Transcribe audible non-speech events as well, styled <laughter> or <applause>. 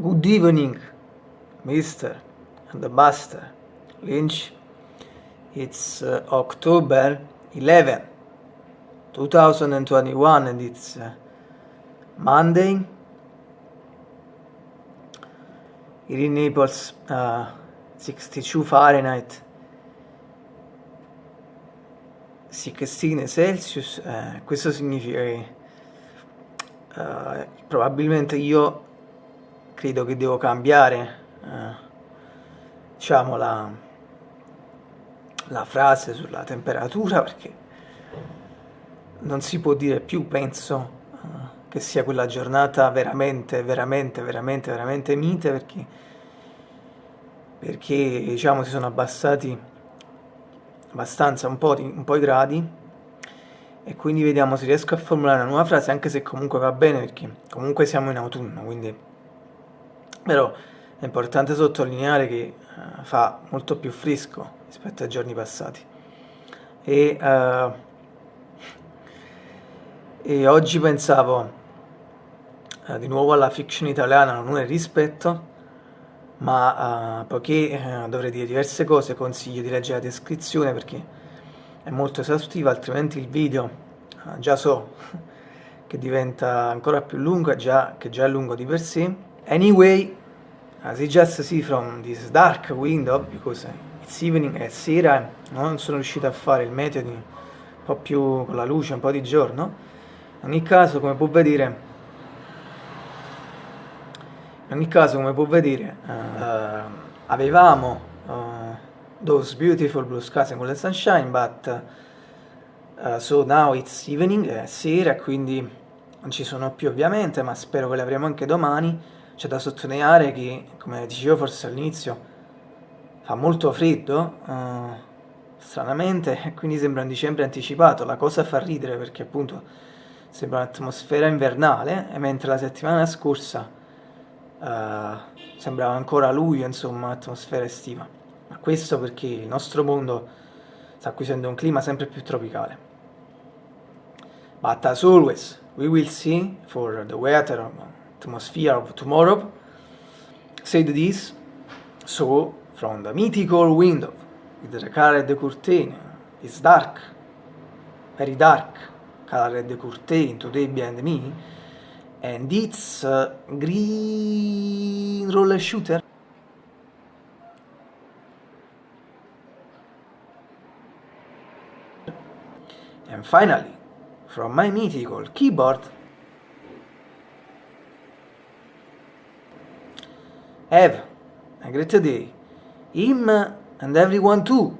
Good evening, Mr. and the Buster Lynch. It's uh, October 11, 2021, and it's uh, Monday. Here in Naples, uh, 62 Fahrenheit, 16 Celsius. Eh, questo significa che uh, probabilmente io credo che devo cambiare uh, diciamo la, la frase sulla temperatura perché non si può dire più penso uh, che sia quella giornata veramente veramente veramente veramente mite perché perché diciamo si sono abbassati abbastanza un po', di, un po' i gradi. E quindi vediamo se riesco a formulare una nuova frase anche se comunque va bene perché comunque siamo in autunno quindi però è importante sottolineare che uh, fa molto più fresco rispetto ai giorni passati. E, uh, e oggi pensavo uh, di nuovo alla fiction italiana non è rispetto ma poiché dovrei dire diverse cose consiglio di leggere la descrizione perché è molto esaustiva altrimenti il video già so <laughs> che diventa ancora più lungo già, che già è lungo di per sé anyway as you just see from this dark window because it's evening è sera non sono riuscito a fare il meteo un po' più con la luce un po' di giorno in ogni caso come può vedere in ogni caso come può vedere uh, avevamo those beautiful blue skies and golden sunshine, but uh, so now it's evening, è sera, quindi non ci sono più ovviamente, ma spero che le avremo anche domani. C'è da sottolineare che, come dicevo forse all'inizio, fa molto freddo, uh, stranamente, e <laughs> quindi sembra un dicembre anticipato. La cosa fa ridere perché appunto sembra un'atmosfera invernale, mentre la settimana scorsa uh, sembrava ancora luglio, insomma, un'atmosfera estiva questo perché il nostro mondo sta acquisendo un clima sempre più tropicale. But as always, we will see for the weather atmosphere of tomorrow, said this, so from the mythical window with the colored curtain, it's dark, very dark, colored curtain today behind me, and it's a green roller shooter. And finally, from my mythical keyboard, have a great day, him and everyone too.